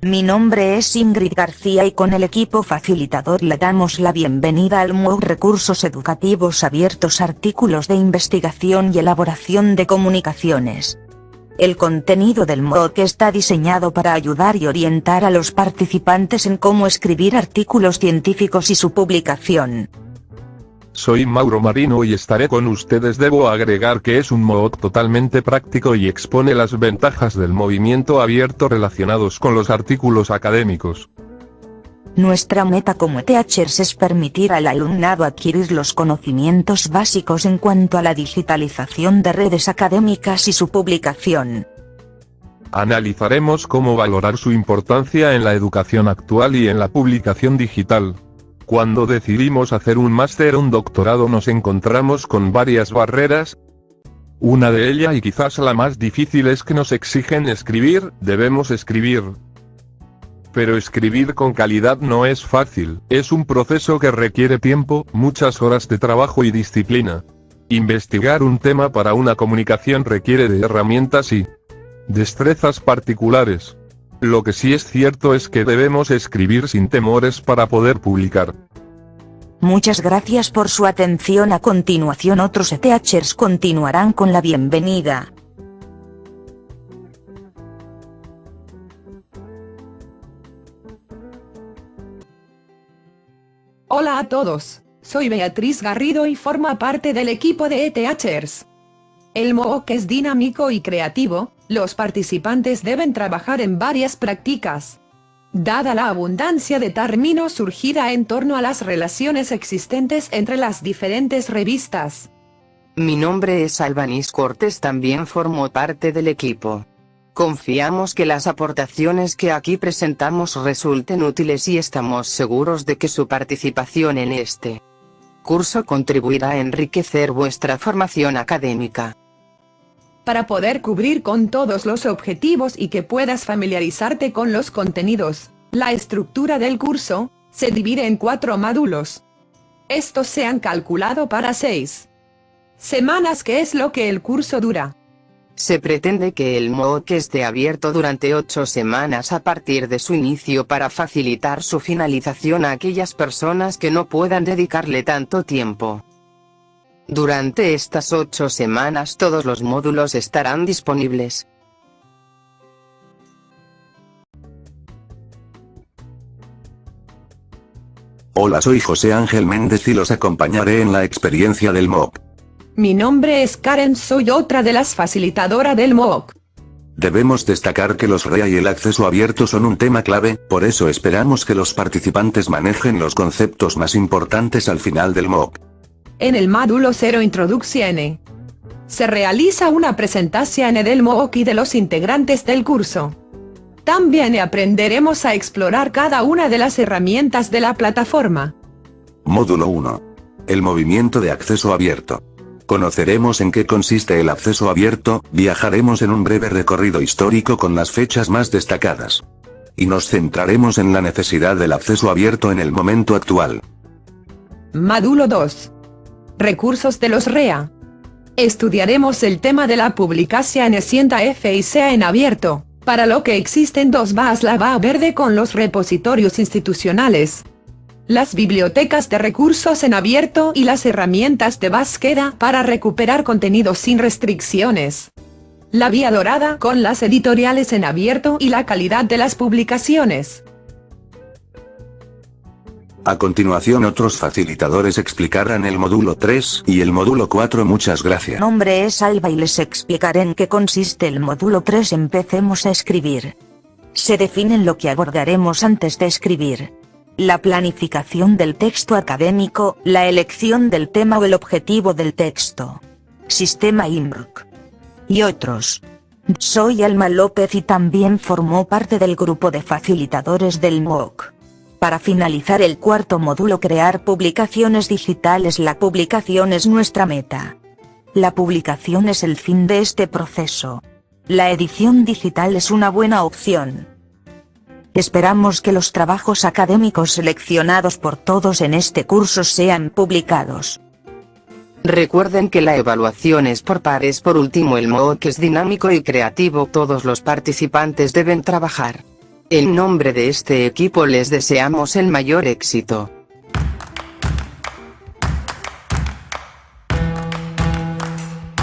Mi nombre es Ingrid García y con el equipo facilitador le damos la bienvenida al MOOC Recursos Educativos Abiertos Artículos de Investigación y Elaboración de Comunicaciones. El contenido del MOOC está diseñado para ayudar y orientar a los participantes en cómo escribir artículos científicos y su publicación. Soy Mauro Marino y estaré con ustedes. Debo agregar que es un MOOC totalmente práctico y expone las ventajas del movimiento abierto relacionados con los artículos académicos. Nuestra meta como Teachers es permitir al alumnado adquirir los conocimientos básicos en cuanto a la digitalización de redes académicas y su publicación. Analizaremos cómo valorar su importancia en la educación actual y en la publicación digital. Cuando decidimos hacer un máster o un doctorado nos encontramos con varias barreras. Una de ellas y quizás la más difícil es que nos exigen escribir, debemos escribir. Pero escribir con calidad no es fácil, es un proceso que requiere tiempo, muchas horas de trabajo y disciplina. Investigar un tema para una comunicación requiere de herramientas y destrezas particulares. Lo que sí es cierto es que debemos escribir sin temores para poder publicar. Muchas gracias por su atención. A continuación otros ETHers continuarán con la bienvenida. Hola a todos, soy Beatriz Garrido y forma parte del equipo de ETHers. El MOOC es dinámico y creativo, los participantes deben trabajar en varias prácticas. Dada la abundancia de términos surgida en torno a las relaciones existentes entre las diferentes revistas. Mi nombre es Albanis Cortés también formo parte del equipo. Confiamos que las aportaciones que aquí presentamos resulten útiles y estamos seguros de que su participación en este curso contribuirá a enriquecer vuestra formación académica para poder cubrir con todos los objetivos y que puedas familiarizarte con los contenidos. La estructura del curso, se divide en cuatro módulos. Estos se han calculado para seis semanas que es lo que el curso dura. Se pretende que el MOOC esté abierto durante ocho semanas a partir de su inicio para facilitar su finalización a aquellas personas que no puedan dedicarle tanto tiempo. Durante estas ocho semanas todos los módulos estarán disponibles. Hola soy José Ángel Méndez y los acompañaré en la experiencia del MOOC. Mi nombre es Karen soy otra de las facilitadoras del MOOC. Debemos destacar que los REA y el acceso abierto son un tema clave, por eso esperamos que los participantes manejen los conceptos más importantes al final del MOOC. En el módulo 0 Introducción se realiza una presentación del MOOC y de los integrantes del curso. También aprenderemos a explorar cada una de las herramientas de la plataforma. Módulo 1. El movimiento de acceso abierto. Conoceremos en qué consiste el acceso abierto, viajaremos en un breve recorrido histórico con las fechas más destacadas. Y nos centraremos en la necesidad del acceso abierto en el momento actual. Módulo 2. Recursos de los REA. Estudiaremos el tema de la publicación en Sienta F y sea en abierto, para lo que existen dos VAS la VA verde con los repositorios institucionales, las bibliotecas de recursos en abierto y las herramientas de búsqueda para recuperar contenidos sin restricciones. La vía dorada con las editoriales en abierto y la calidad de las publicaciones. A continuación otros facilitadores explicarán el módulo 3 y el módulo 4 muchas gracias. Mi nombre es Alba y les explicaré en qué consiste el módulo 3 empecemos a escribir. Se definen lo que abordaremos antes de escribir. La planificación del texto académico, la elección del tema o el objetivo del texto. Sistema IMRC. Y otros. Soy Alma López y también formó parte del grupo de facilitadores del MOOC. Para finalizar el cuarto módulo crear publicaciones digitales La publicación es nuestra meta. La publicación es el fin de este proceso. La edición digital es una buena opción. Esperamos que los trabajos académicos seleccionados por todos en este curso sean publicados. Recuerden que la evaluación es por pares. Por último el MOOC es dinámico y creativo. Todos los participantes deben trabajar En nombre de este equipo les deseamos el mayor éxito.